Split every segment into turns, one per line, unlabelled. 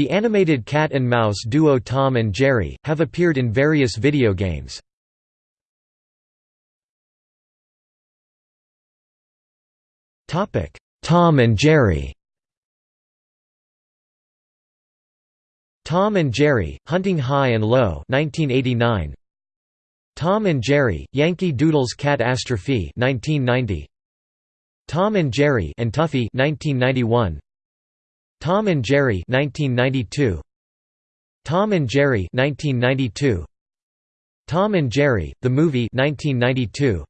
The animated cat and mouse duo Tom and Jerry, have appeared in various video games. Tom and Jerry Tom and Jerry, Hunting High and Low 1989. Tom and Jerry, Yankee Doodle's Cat-Astrophe 1990. Tom and Jerry and Tuffy 1991. Tom and Jerry 1992. Tom and Jerry 1992. Tom and Jerry, the movie 1992.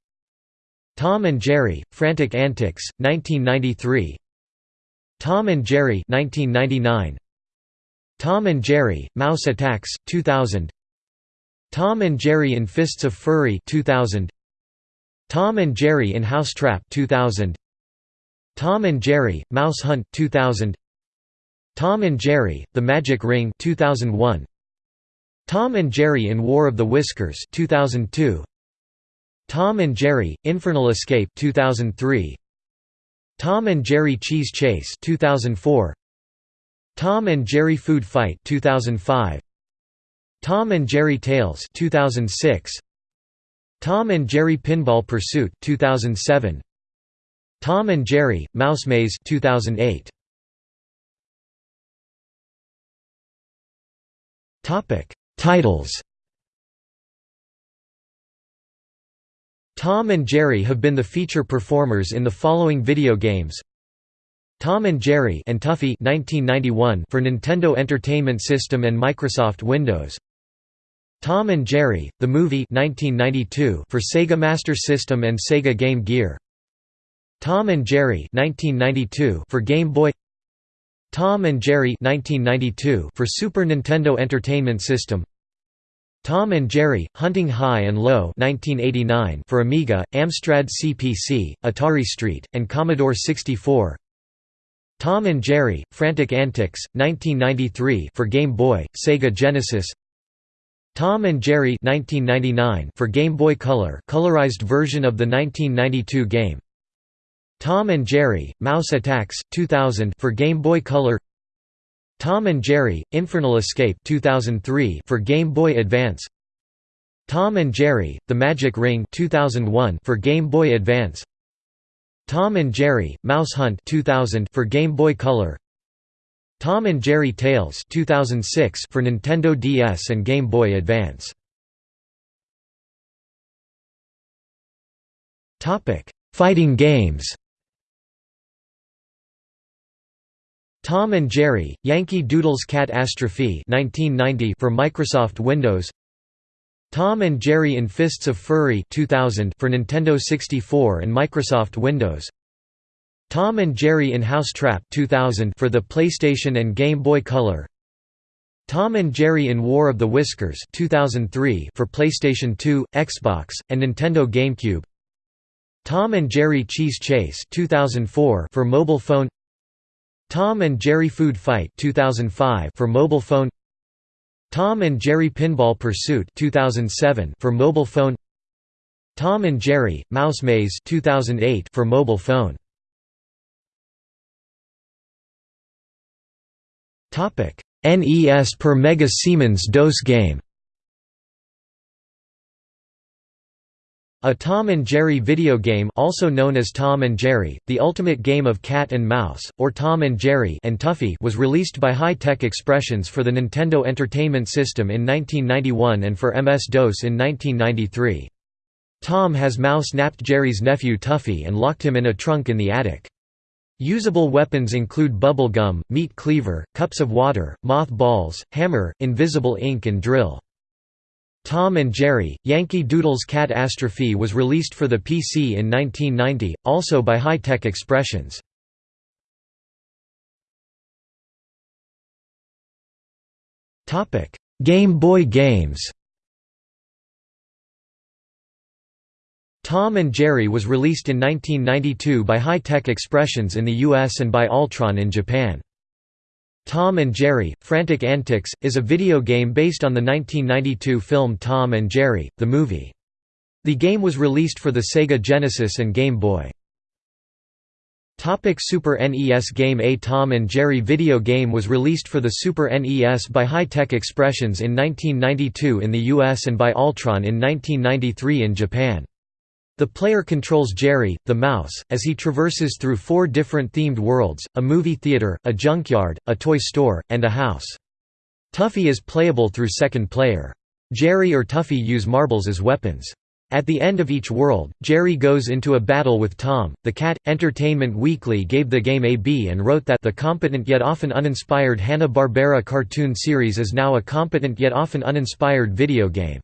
Tom and Jerry, Frantic Antics 1993. Tom and Jerry 1999. Tom and Jerry, Mouse Attacks 2000. Tom and Jerry in Fists of Fury 2000. Tom and Jerry in House Trap 2000. Tom and Jerry, Mouse Hunt 2000. Tom and Jerry, The Magic Ring 2001. Tom and Jerry in War of the Whiskers 2002. Tom and Jerry, Infernal Escape 2003. Tom and Jerry Cheese Chase 2004. Tom and Jerry Food Fight 2005. Tom and Jerry Tales 2006. Tom and Jerry Pinball Pursuit 2007. Tom and Jerry Mouse Maze 2008. Topic: Titles. Tom and Jerry have been the feature performers in the following video games. Tom and Jerry and Tuffy 1991 for Nintendo Entertainment System and Microsoft Windows. Tom and Jerry, the movie 1992 for Sega Master System and Sega Game Gear. Tom and Jerry 1992 for Game Boy Tom and Jerry 1992 for Super Nintendo Entertainment System. Tom and Jerry, Hunting High and Low 1989 for Amiga, Amstrad CPC, Atari ST, and Commodore 64 Tom and Jerry, Frantic Antics, 1993 for Game Boy, Sega Genesis. Tom and Jerry 1999 for Game Boy Color colorized version of the 1992 game Tom and Jerry, Mouse Attacks, 2000 for Game Boy Color. Tom and Jerry, Infernal Escape 2003 for Game Boy Advance. Tom and Jerry, The Magic Ring 2001 for Game Boy Advance. Tom and Jerry, Mouse Hunt 2000 for Game Boy Color. Tom and Jerry Tales 2006 for Nintendo DS and Game Boy Advance. Topic: Fighting games Tom and Jerry, Yankee Doodle's Cat-Astrophe for Microsoft Windows. Tom and Jerry in Fists of Fury 2000 for Nintendo 64 and Microsoft Windows. Tom and Jerry in House Trap 2000 for the PlayStation and Game Boy Color. Tom and Jerry in War of the Whiskers 2003 for PlayStation 2, Xbox, and Nintendo GameCube. Tom and Jerry Cheese Chase 2004 for mobile phone Tom and Jerry Food Fight 2005 for mobile phone Tom and Jerry Pinball Pursuit 2007 for mobile phone Tom and Jerry Mouse Maze 2008 for mobile phone. Topic NES per Mega Siemens DOS game A Tom and Jerry video game also known as Tom and Jerry, the ultimate game of cat and mouse, or Tom and Jerry and Tuffy was released by High Tech Expressions for the Nintendo Entertainment System in 1991 and for MS-DOS in 1993. Tom has mouse-napped Jerry's nephew Tuffy and locked him in a trunk in the attic. Usable weapons include bubble gum, meat cleaver, cups of water, moth balls, hammer, invisible ink and drill. Tom and Jerry, Yankee Doodle's Cat-Astrophe was released for the PC in 1990, also by High Tech Expressions. Game Boy games Tom and Jerry was released in 1992 by High Tech Expressions in the US and by Altron in Japan. Tom and Jerry, Frantic Antics, is a video game based on the 1992 film Tom and Jerry, the movie. The game was released for the Sega Genesis and Game Boy. Topic Super NES game A Tom and Jerry video game was released for the Super NES by High Tech Expressions in 1992 in the US and by Altron in 1993 in Japan. The player controls Jerry, the mouse, as he traverses through four different themed worlds, a movie theater, a junkyard, a toy store, and a house. Tuffy is playable through second player. Jerry or Tuffy use marbles as weapons. At the end of each world, Jerry goes into a battle with Tom. The Cat Entertainment Weekly gave the game a B and wrote that the competent yet often uninspired Hanna-Barbera cartoon series is now a competent yet often uninspired video game.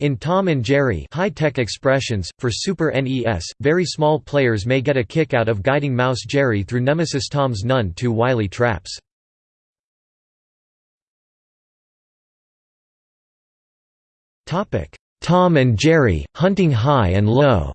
In Tom and Jerry high-tech expressions, for Super NES, very small players may get a kick out of guiding Mouse Jerry through Nemesis Tom's none too wily traps. Tom and Jerry, Hunting High and Low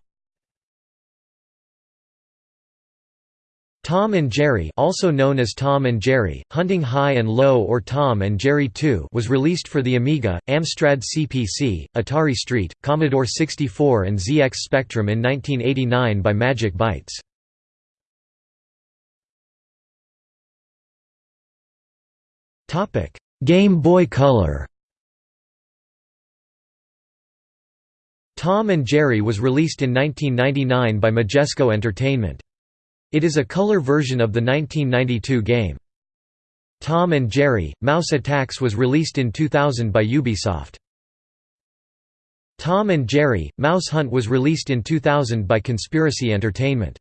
Tom and Jerry also known as Tom and Jerry, Hunting High and Low or Tom and Jerry 2 was released for the Amiga, Amstrad CPC, Atari ST, Commodore 64 and ZX Spectrum in 1989 by Magic Bytes. Game Boy Color Tom and Jerry was released in 1999 by Majesco Entertainment. It is a color version of the 1992 game. Tom and Jerry, Mouse Attacks was released in 2000 by Ubisoft. Tom and Jerry, Mouse Hunt was released in 2000 by Conspiracy Entertainment.